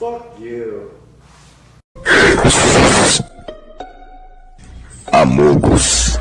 Fuck you. Amogos.